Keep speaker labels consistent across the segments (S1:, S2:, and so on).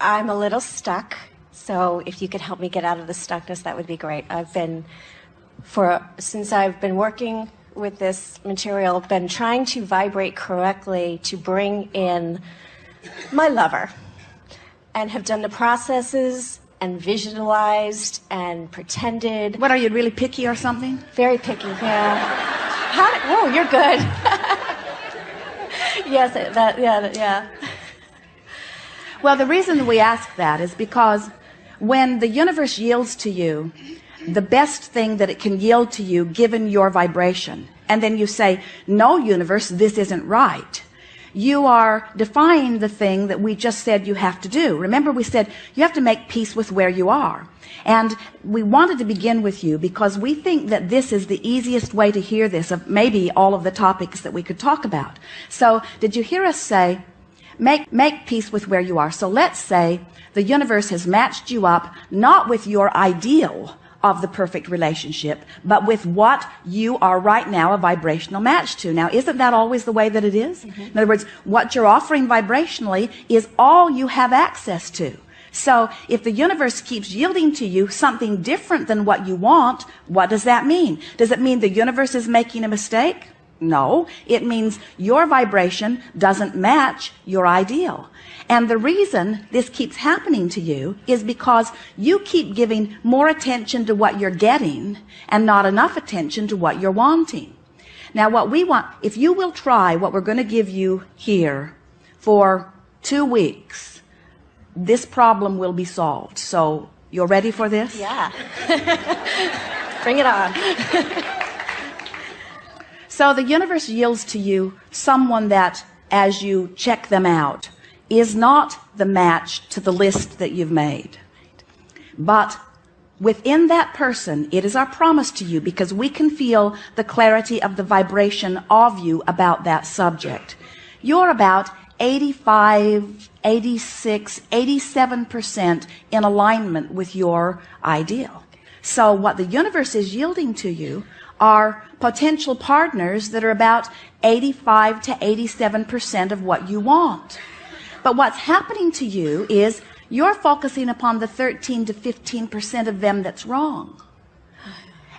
S1: I'm a little stuck. So if you could help me get out of the stuckness, that would be great. I've been, for since I've been working with this material, been trying to vibrate correctly to bring in my lover and have done the processes and visualized and pretended.
S2: What are you really picky or something?
S1: Very picky, yeah. How, oh, you're good. yes, that, yeah, yeah.
S2: Well, the reason we ask that is because when the universe yields to you the best thing that it can yield to you given your vibration and then you say no universe this isn't right you are defying the thing that we just said you have to do. Remember we said you have to make peace with where you are. And we wanted to begin with you because we think that this is the easiest way to hear this of maybe all of the topics that we could talk about. So did you hear us say make make peace with where you are so let's say the universe has matched you up not with your ideal of the perfect relationship, but with what you are right now a vibrational match to. Now, isn't that always the way that it is? Mm -hmm. In other words, what you're offering vibrationally is all you have access to. So if the universe keeps yielding to you something different than what you want, what does that mean? Does it mean the universe is making a mistake? No, it means your vibration doesn't match your ideal. And the reason this keeps happening to you is because you keep giving more attention to what you're getting and not enough attention to what you're wanting. Now, what we want, if you will try what we're going to give you here for two weeks, this problem will be solved. So you're ready for this?
S1: Yeah. Bring it on.
S2: so the universe yields to you someone that as you check them out, is not the match to the list that you've made. But within that person, it is our promise to you because we can feel the clarity of the vibration of you about that subject. You're about 85, 86, 87% in alignment with your ideal. So what the universe is yielding to you are potential partners that are about 85 to 87% of what you want. But what's happening to you is you're focusing upon the 13 to 15% of them that's wrong.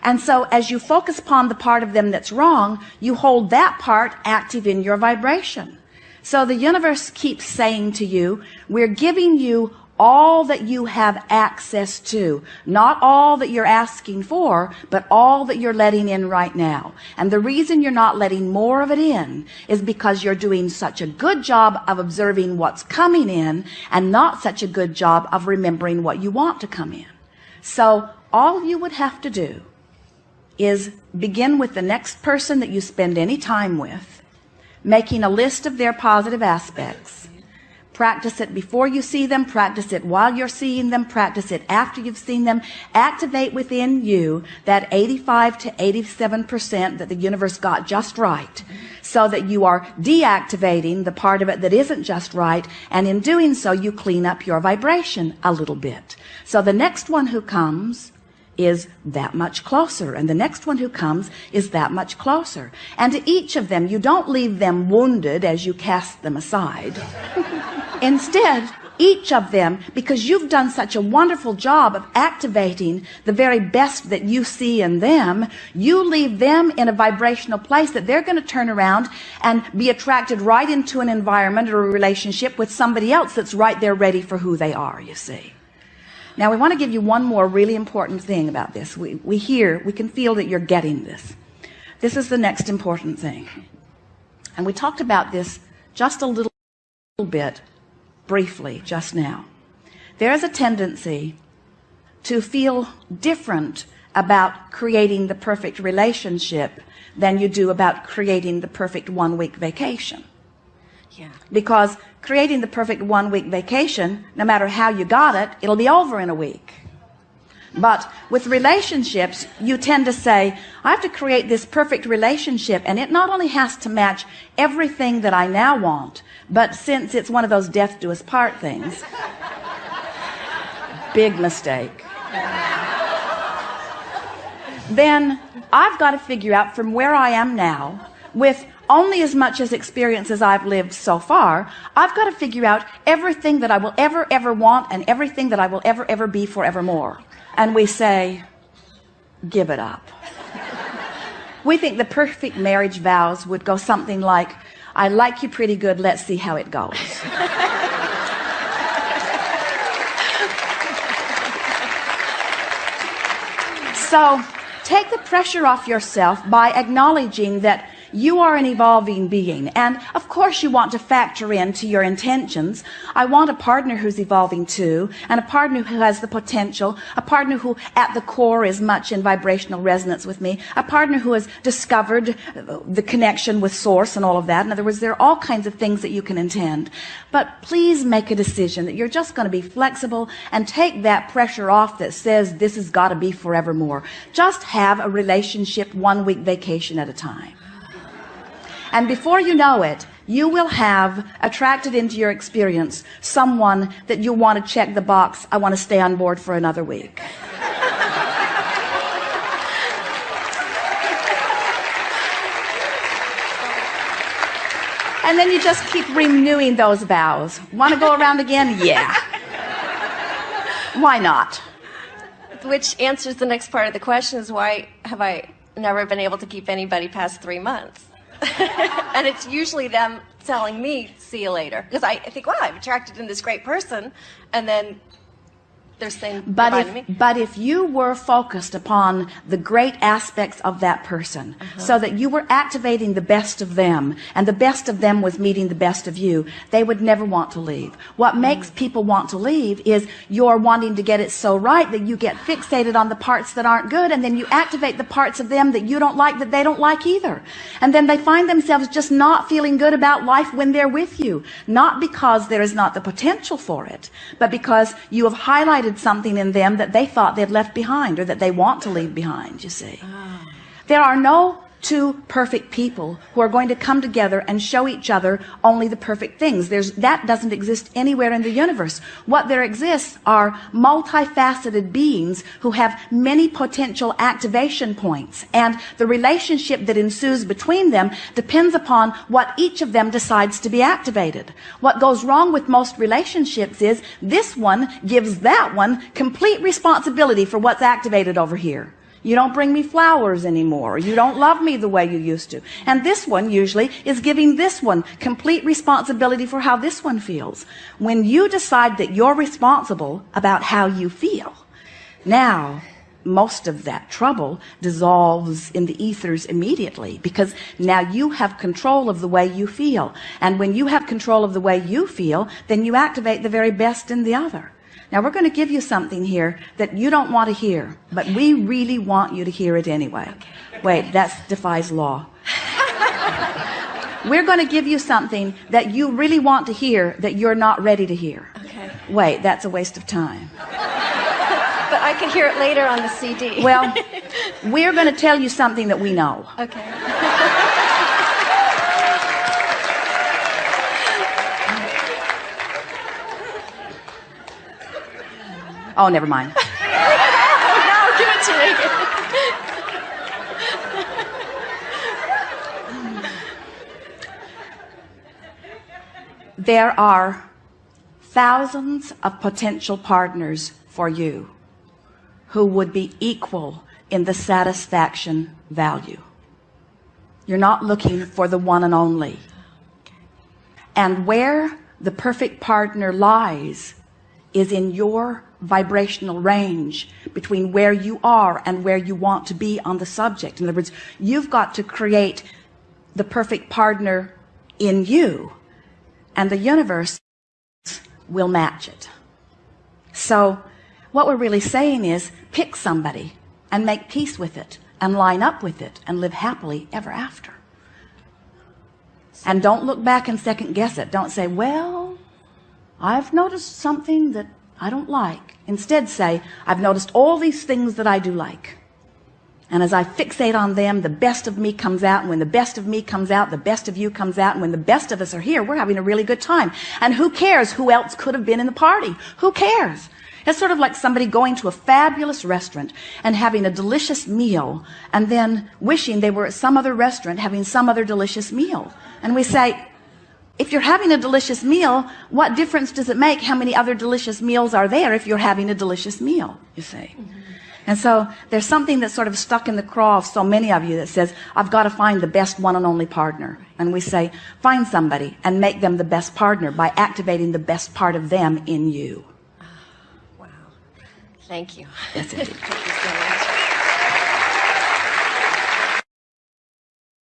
S2: And so as you focus upon the part of them that's wrong, you hold that part active in your vibration. So the universe keeps saying to you, we're giving you all that you have access to. Not all that you're asking for but all that you're letting in right now. And the reason you're not letting more of it in is because you're doing such a good job of observing what's coming in and not such a good job of remembering what you want to come in. So all you would have to do is begin with the next person that you spend any time with making a list of their positive aspects Practice it before you see them. Practice it while you're seeing them. Practice it after you've seen them. Activate within you that 85 to 87% that the universe got just right so that you are deactivating the part of it that isn't just right. And in doing so, you clean up your vibration a little bit. So the next one who comes is that much closer and the next one who comes is that much closer and to each of them you don't leave them wounded as you cast them aside instead each of them because you've done such a wonderful job of activating the very best that you see in them you leave them in a vibrational place that they're going to turn around and be attracted right into an environment or a relationship with somebody else that's right there ready for who they are you see now we want to give you one more really important thing about this. We, we hear, we can feel that you're getting this. This is the next important thing. And we talked about this just a little bit briefly just now. There is a tendency to feel different about creating the perfect relationship than you do about creating the perfect one week vacation. Yeah. Because creating the perfect one week vacation, no matter how you got it, it'll be over in a week. But with relationships, you tend to say, I have to create this perfect relationship and it not only has to match everything that I now want, but since it's one of those death do us part things, big mistake. Then I've got to figure out from where I am now with only as much as experience as I've lived so far, I've got to figure out everything that I will ever, ever want and everything that I will ever, ever be forevermore. And we say, give it up. we think the perfect marriage vows would go something like, I like you pretty good. Let's see how it goes. so take the pressure off yourself by acknowledging that you are an evolving being and of course you want to factor into your intentions. I want a partner who's evolving too and a partner who has the potential a partner who at the core is much in vibrational resonance with me a partner who has discovered uh, the connection with source and all of that. In other words there are all kinds of things that you can intend. But please make a decision that you're just going to be flexible and take that pressure off that says this has got to be forevermore. Just have a relationship one week vacation at a time and before you know it, you will have attracted into your experience someone that you want to check the box. I want to stay on board for another week. and then you just keep renewing those vows. Want to go around again? Yeah. Why not?
S1: Which answers the next part of the question is why have I never been able to keep anybody past three months? and it's usually them telling me, see you later. Because I, think, wow, I'm attracted in this great person. And then they're saying
S2: but if, me. But if you were focused upon the great aspects of that person, uh -huh. so that you were activating the best of them, and the best of them was meeting the best of you, they would never want to leave. What mm. makes people want to leave is you're wanting to get it so right that you get fixated on the parts that aren't good, and then you activate the parts of them that you don't like that they don't like either. And then they find themselves just not feeling good about life when they're with you. Not because there is not the potential for it, but because you have highlighted something in them that they thought they'd left behind or that they want to leave behind you see oh. there are no two perfect people who are going to come together and show each other only the perfect things. There's that doesn't exist anywhere in the universe. What there exists are multifaceted beings who have many potential activation points and the relationship that ensues between them depends upon what each of them decides to be activated. What goes wrong with most relationships is this one gives that one complete responsibility for what's activated over here you don't bring me flowers anymore. You don't love me the way you used to. And this one usually is giving this one complete responsibility for how this one feels. When you decide that you're responsible about how you feel, now most of that trouble dissolves in the ethers immediately because now you have control of the way you feel. And when you have control of the way you feel, then you activate the very best in the other. Now we're going to give you something here that you don't want to hear, but we really want you to hear it anyway. Wait, that defies law. we're going to give you something that you really want to hear that you're not ready to hear.
S1: Okay.
S2: Wait, that's a waste of time.
S1: but I can hear it later on the CD.
S2: well, we're going to tell you something that we know.
S1: Okay.
S2: Oh, never mind.
S1: no, give it to me.
S2: there are thousands of potential partners for you who would be equal in the satisfaction value. You're not looking for the one and only. And where the perfect partner lies is in your vibrational range between where you are and where you want to be on the subject. In other words, you've got to create the perfect partner in you and the universe will match it. So what we're really saying is pick somebody and make peace with it and line up with it and live happily ever after. And don't look back and second guess it. Don't say, well, I've noticed something that I don't like. Instead say, I've noticed all these things that I do like. And as I fixate on them, the best of me comes out. And when the best of me comes out, the best of you comes out. And when the best of us are here, we're having a really good time. And who cares who else could have been in the party? Who cares? It's sort of like somebody going to a fabulous restaurant and having a delicious meal and then wishing they were at some other restaurant having some other delicious meal. And we say, if you're having a delicious meal, what difference does it make how many other delicious meals are there if you're having a delicious meal, you say? And so there's something that's sort of stuck in the craw of so many of you that says, I've got to find the best one and only partner. And we say, find somebody and make them the best partner by activating the best part of them in you.
S1: Wow. Thank you.